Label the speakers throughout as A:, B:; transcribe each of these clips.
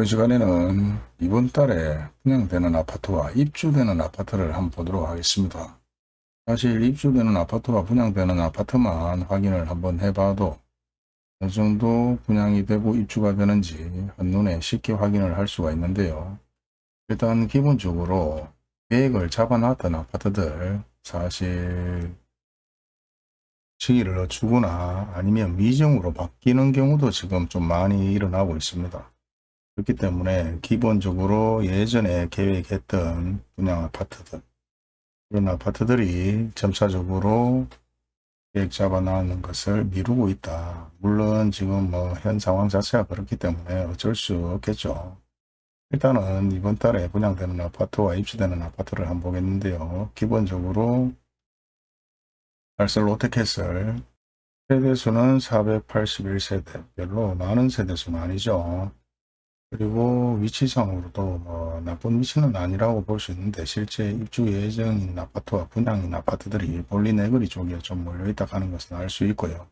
A: 이번 시간에는 이번 달에 분양되는 아파트와 입주되는 아파트를 한번 보도록 하겠습니다. 사실 입주되는 아파트와 분양되는 아파트만 확인을 한번 해봐도 어느 정도 분양이 되고 입주가 되는지 한눈에 쉽게 확인을 할 수가 있는데요. 일단 기본적으로 계획을 잡아놨던 아파트들 사실 시기를 주거나 아니면 미정으로 바뀌는 경우도 지금 좀 많이 일어나고 있습니다. 그렇기 때문에 기본적으로 예전에 계획했던 분양 아파트들 이런 아파트들이 점차적으로 계획 잡아 나가는 것을 미루고 있다. 물론 지금 뭐 현 상황 자체가 그렇기 때문에 어쩔 수 없겠죠. 일단은 이번 달에 분양되는 아파트와 입주되는 아파트를 한번 보겠는데요. 기본적으로 달설 롯데캐슬 세대수는 481세대 별로 많은 세대수는 아니죠. 그리고 위치상으로도 뭐 나쁜 위치는 아니라고 볼 수 있는데 실제 입주 예정인 아파트와 분양인 아파트들이 볼리 네거리 쪽에 좀 몰려있다 하는 것은 알 수 있고요.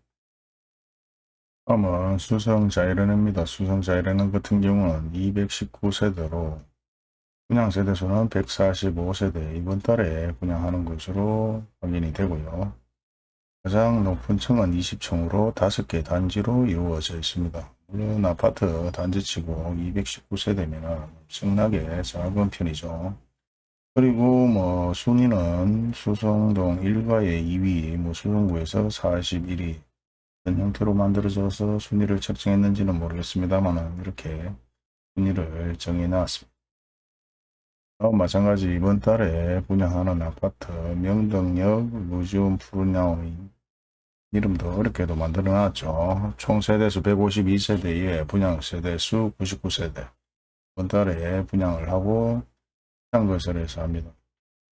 A: 다음은 수성자이렌입니다. 수성자이렌 같은 경우는 219세대로 분양 세대수는 145세대 이번 달에 분양하는 것으로 확인이 되고요. 가장 높은 층은 20층으로 5개 단지로 이루어져 있습니다. 물론 아파트 단지치고 219세대면 엄청나게 작은 편이죠. 그리고 뭐 순위는 수성동 1가의 2위, 뭐 수성구에서 41위 어떤 형태로 만들어져서 순위를 책정했는지는 모르겠습니다만 이렇게 순위를 정해놨습니다. 어, 마찬가지 이번 달에 분양하는 아파트 명덕역 루지움 푸르냐오인 이름도 어렵게도 만들어 놨죠. 총 세대수 152세대에 분양 세대수 99세대 이번 달에 분양을 하고 창거설에서 합니다.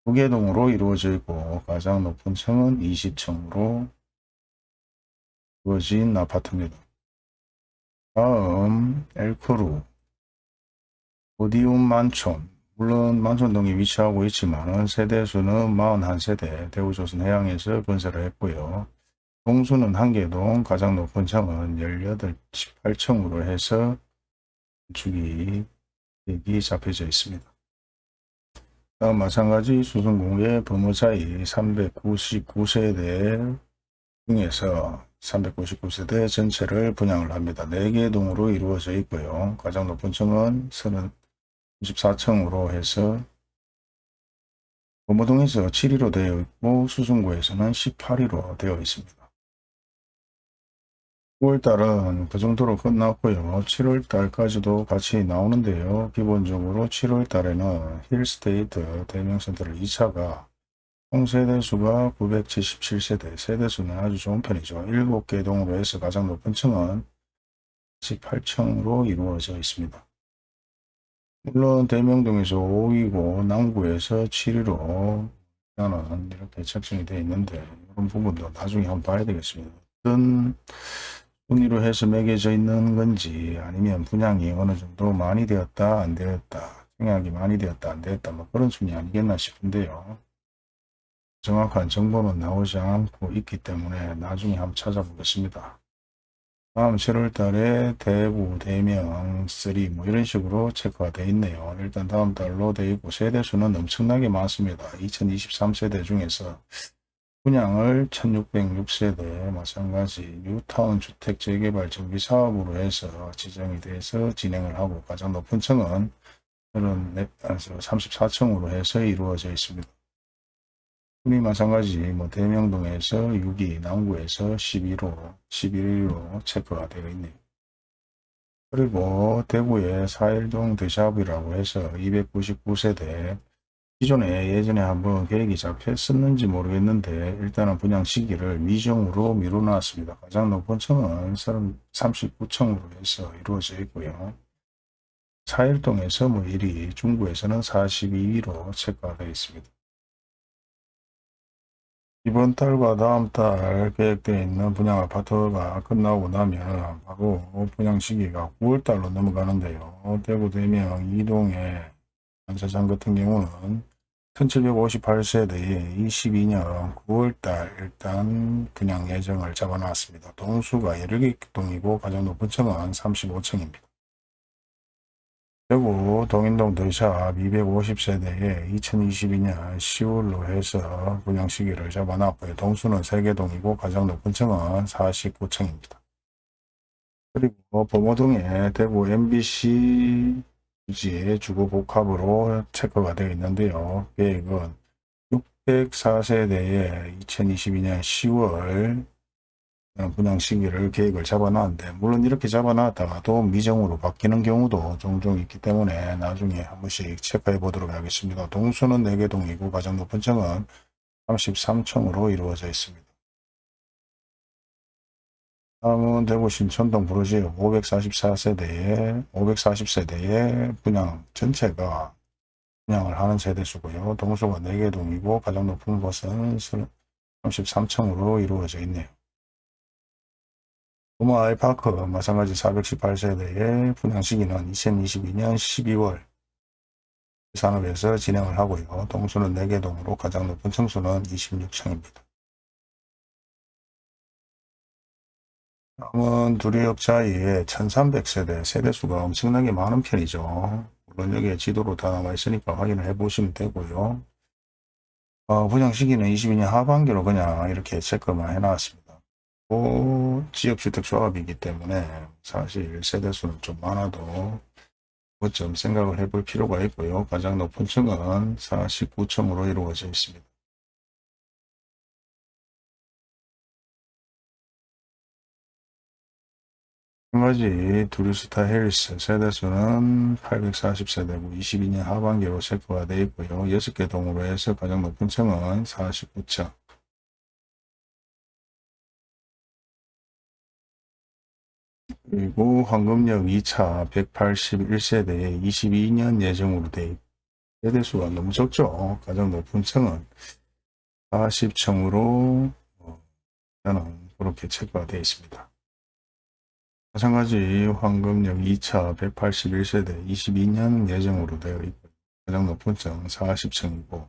A: 두개동으로 이루어져 있고 가장 높은 층은 20층으로 이루어진 아파트입니다. 다음 엘크루 오디움 만촌 물론 만촌동이 위치하고 있지만 세대수는 41세대 대우조선 해양에서 건설을 했고요. 동수는 한개동 가장 높은 층은 18, 18층으로 해서 건축이 계획이 잡혀져 있습니다. 다음 마찬가지 수성공의 범어차이 399세대 중에서 399세대 전체를 분양을 합니다. 4개 동으로 이루어져 있고요. 가장 높은 층은 34층으로 해서 범어동에서 7위로 되어 있고 수성구에서는 18위로 되어 있습니다. 9월달은 그 정도로 끝났고요. 7월달까지도 같이 나오는데요. 기본적으로 7월달에는 힐스테이트 대명센터를 2차가 총 세대수가 977세대, 세대수는 아주 좋은 편이죠. 7개 동으로 해서 가장 높은 층은 18층으로 이루어져 있습니다. 물론 대명동에서 5위고 남구에서 7위로 나는 이렇게 책정이 되어 있는데 이런 부분도 나중에 한번 봐야 되겠습니다. 어떤 순위로 해서 매겨져 있는 건지 아니면 분양이 어느 정도 많이 되었다 안 되었다 청약이 많이 되었다 안 되었다 뭐 그런 순위 아니겠나 싶은데요. 정확한 정보는 나오지 않고 있기 때문에 나중에 한번 찾아보겠습니다. 다음 7월 달에 대구, 대명, 3 뭐 이런 식으로 체크가 되어 있네요. 일단 다음 달로 되어 있고 세대수는 엄청나게 많습니다. 2023세대 중에서 분양을 1606세대 마찬가지 뉴타운 주택 재개발 정비 사업으로 해서 지정이 돼서 진행을 하고 가장 높은 층은 34층으로 해서 이루어져 있습니다. 흔히 마찬가지 뭐 대명동에서 6위, 남구에서 11호, 11위로 체크가 되어 있네요. 그리고 대구의 사일동 대샵이라고 해서 299세대 기존에 예전에 한번 계획이 잡혔었는지 모르겠는데 일단은 분양 시기를 미정으로 미뤄놨습니다. 가장 높은 층은 39층으로 해서 이루어져 있고요. 사일동에서 뭐 1위, 중구에서는 42위로 체크가 되어 있습니다. 이번 달과 다음 달 계획되어 있는 분양 아파트가 끝나고 나면 바로 분양 시기가 9월달로 넘어가는데요. 대구 대명 이동의 안차장 같은 경우는 1758세대에 22년 9월달 일단 그냥 예정을 잡아놨습니다. 동수가 17개 동이고 가장 높은 층은 35층입니다. 대구 동인동 더샵 250세대에 2022년 10월로 해서 분양 시기를 잡아놨고요. 동수는 3개동이고 가장 높은 층은 49층입니다. 그리고 범어동에 대구 MBC 부지의 주거 복합으로 체크가 되어 있는데요. 계획은 604세대에 2022년 10월 분양 시기를 계획을 잡아놨는데 물론 이렇게 잡아놨다가도 미정으로 바뀌는 경우도 종종 있기 때문에 나중에 한 번씩 체크해 보도록 하겠습니다. 동수는 4개 동이고 가장 높은 층은 33층으로 이루어져 있습니다. 다음은 대구 신천동 브로지 544세대에 540세대의 분양 전체가 분양을 하는 세대수고요. 동수가 4개 동이고 가장 높은 곳은 33층으로 이루어져 있네요. 부마 아이파크 마찬가지 418세대의 분양 시기는 2022년 12월 산업에서 진행을 하고요. 동수는 4개 동으로 가장 높은 층수는 26층입니다. 다음은 두리역자의 1300세대 세대수가 엄청나게 많은 편이죠. 물론 여기에 지도로 다 남아 있으니까 확인을 해 보시면 되고요. 어, 분양 시기는 22년 하반기로 그냥 이렇게 체크만 해놨습니다. 그 지역주택조합이기 때문에 사실 세대수는 좀 많아도 좀 생각을 해볼 필요가 있고요. 가장 높은 층은 49층으로 이루어져 있습니다. 한 가지 두루스타 헬스 세대수는 840세대고 22년 하반기로 체크가 되어 있고요. 6개 동으로 해서 가장 높은 층은 49층. 그리고 황금역 2차 181세대에 22년 예정으로 되어 있고 세대수가 너무 적죠. 가장 높은 층은 40층으로 저는 그렇게 체크가 되어 있습니다. 마찬가지 황금역 2차 181세대 22년 예정으로 되어 있고 가장 높은 층 40층이고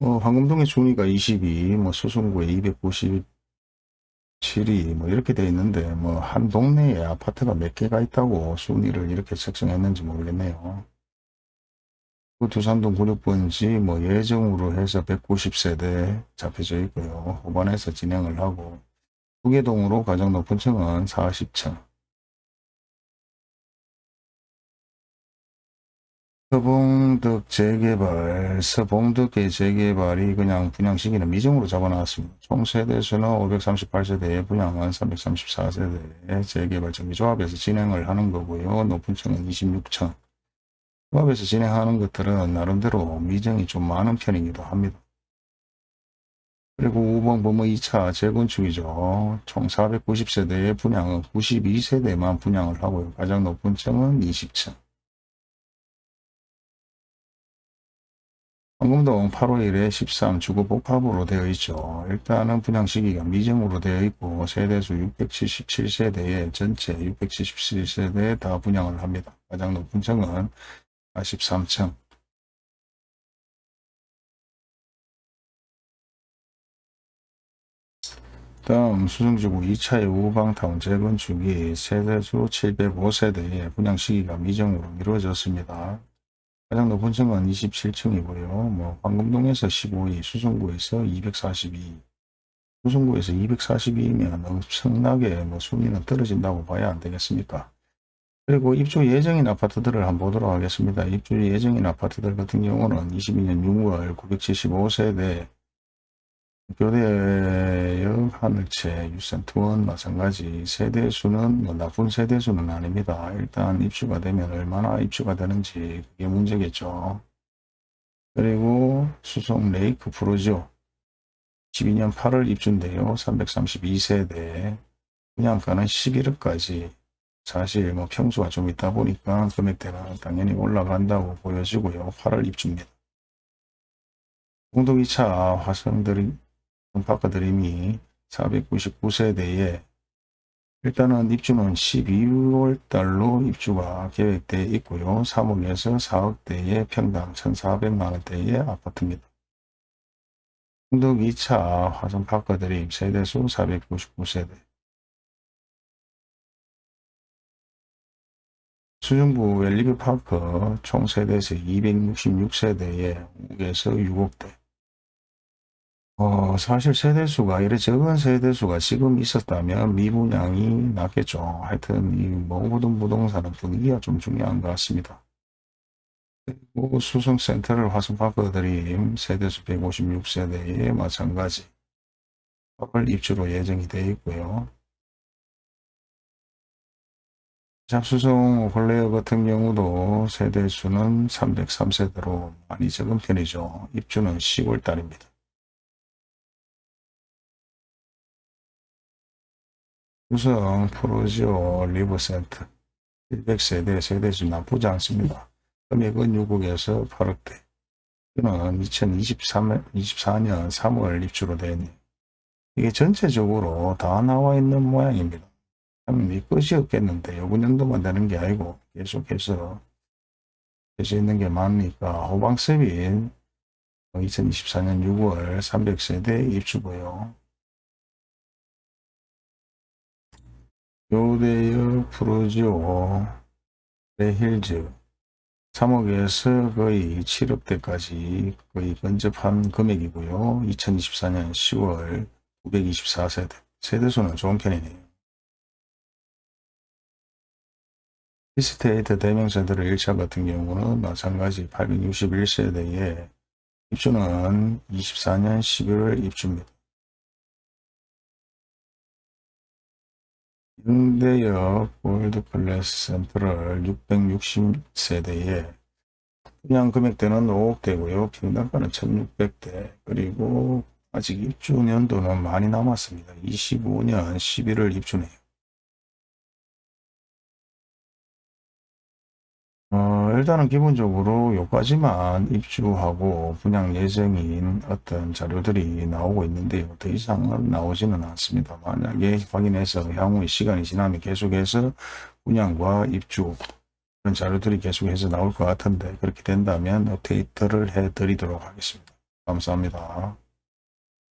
A: 뭐 황금동의 순위가 22, 뭐 수성구에 297이 뭐 이렇게 되어 있는데 뭐 한 동네에 아파트가 몇 개가 있다고 순위를 이렇게 책정했는지 모르겠네요. 두산동 96번지 뭐 예정으로 해서 190세대 잡혀져 있고요. 후반에서 진행을 하고 후계동으로 가장 높은 층은 40층 서봉득 재개발, 서봉득의 재개발이 그냥 분양 시기는 미정으로 잡아놨습니다. 총 세대수는 538세대에 분양은 334세대의 재개발 정비조합에서 진행을 하는 거고요. 높은 층은 26층. 조합에서 진행하는 것들은 나름대로 미정이 좀 많은 편이기도 합니다. 그리고 5번 범어 2차 재건축이죠. 총 490세대의 분양은 92세대만 분양을 하고요. 가장 높은 층은 20층. 황금동 8월 1에 13 주거 복합으로 되어 있죠. 일단은 분양 시기가 미정으로 되어 있고 세대수 677세대에 전체 677세대에 다 분양을 합니다. 가장 높은 층은 43층. 다음 수성지구 2차의 우방타운 재건축이 세대수 705세대에 분양 시기가 미정으로 이루어졌습니다. 가장 높은 층은 27층이고요. 뭐 황금동에서 15위, 수성구에서 242, 수성구에서 242이면 엄청나게 뭐 순위는 떨어진다고 봐야 안 되겠습니까? 그리고 입주 예정인 아파트들을 한번 보도록 하겠습니다. 입주 예정인 아파트들 같은 경우는 22년 6월 975세대 교대역 하늘채 유센트원 마찬가지 세대수는 뭐 나쁜 세대수는 아닙니다. 일단 입주가 되면 얼마나 입주가 되는지 그게 문제겠죠. 그리고 수성 레이크 프로죠. 12년 8월 입주인데요. 332세대 분양가는 11억까지 사실 뭐 평수가 좀 있다 보니까 금액대가 당연히 올라간다고 보여지고요. 8월 입주입니다. 공동 2차 화성들이 바꿔드림이 499세대에 일단은 입주는 12월 달로 입주가 계획되어 있고요. 3억에서 4억대의 평당 1,400만원대의 아파트입니다. 흥덕 2차 화성 바꿔드림 세대수 499세대 수중부 웰리뷰 파크 총 세대수 266세대에 5에서 6억대. 어, 사실 세대수가 이래 적은 세대수가 지금 있었다면 미분양이 낫겠죠. 하여튼 이 모든 부동산은 분위기가 좀 중요한 것 같습니다. 그리고 수성센트럴 화성파크 드림 세대수 156세대에 마찬가지 8월 입주로 예정이 되어 있고요. 더샵 수성 오클레어 같은 경우도 세대수는 303세대로 많이 적은 편이죠. 입주는 10월 달입니다. 수성 푸르지오 리버센트 100세대 세대수 나쁘지 않습니다. 금액은 6억에서 8억대. 이는 2023, 24년 3월 입주로 되어 있네요. 이게 전체적으로 다 나와 있는 모양입니다. 참이 끝이 없겠는데 요번 정도만 되는 게 아니고 계속해서 되어 있는 게 많으니까 호방셉인 2024년 6월 300세대 입주고요. 교대역 푸르지오 트레힐즈 3억에서 거의 7억대까지 거의 근접한 금액이고요. 2024년 10월 924세대 세대수는 좋은 편이네요. 힐스테이트 대명센트럴 1차 같은 경우는 마찬가지 861세대에 입주는 24년 11월 입주입니다. 영대역 골드클래스 센트럴 660세대에 분양 금액대는 5억대고요. 평당가는 1600대 그리고 아직 입주 년도는 많이 남았습니다. 25년 11월 입주네요. 일단은 기본적으로 요까지만 입주하고 분양 예정인 어떤 자료들이 나오고 있는데요. 더 이상은 나오지는 않습니다. 만약에 확인해서 향후에 시간이 지나면 계속해서 분양과 입주 그런 자료들이 계속해서 나올 것 같은데 그렇게 된다면 업데이트를 해 드리도록 하겠습니다. 감사합니다.